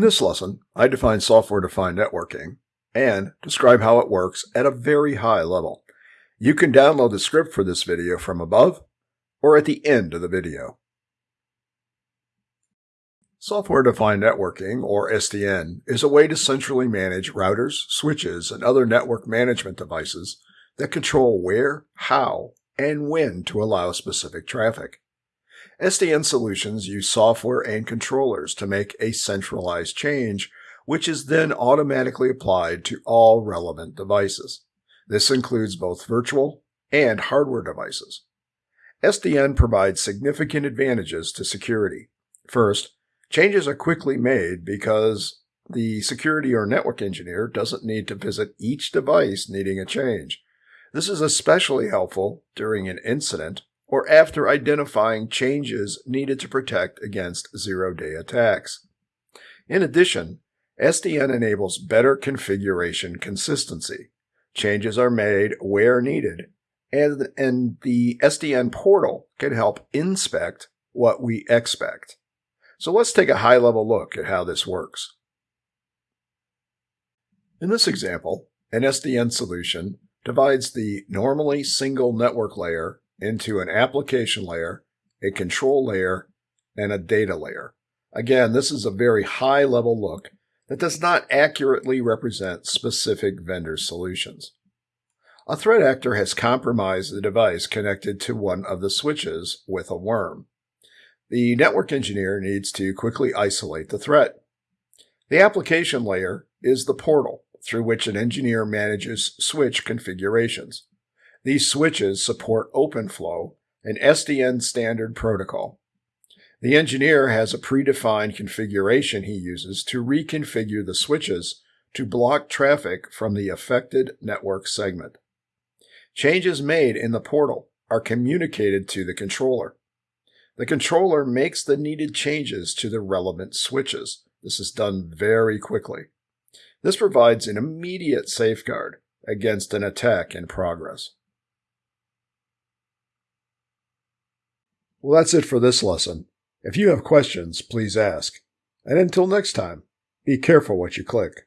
this lesson, I define software-defined networking and describe how it works at a very high level. You can download the script for this video from above or at the end of the video. Software-defined networking, or SDN, is a way to centrally manage routers, switches, and other network management devices that control where, how, and when to allow specific traffic. SDN solutions use software and controllers to make a centralized change, which is then automatically applied to all relevant devices. This includes both virtual and hardware devices. SDN provides significant advantages to security. First, changes are quickly made because the security or network engineer doesn't need to visit each device needing a change. This is especially helpful during an incident or after identifying changes needed to protect against zero-day attacks. In addition, SDN enables better configuration consistency. Changes are made where needed, and, and the SDN portal can help inspect what we expect. So let's take a high-level look at how this works. In this example, an SDN solution divides the normally single network layer into an application layer, a control layer, and a data layer. Again, this is a very high level look that does not accurately represent specific vendor solutions. A threat actor has compromised the device connected to one of the switches with a worm. The network engineer needs to quickly isolate the threat. The application layer is the portal through which an engineer manages switch configurations. These switches support OpenFlow, an SDN standard protocol. The engineer has a predefined configuration he uses to reconfigure the switches to block traffic from the affected network segment. Changes made in the portal are communicated to the controller. The controller makes the needed changes to the relevant switches. This is done very quickly. This provides an immediate safeguard against an attack in progress. Well, that's it for this lesson. If you have questions, please ask. And until next time, be careful what you click.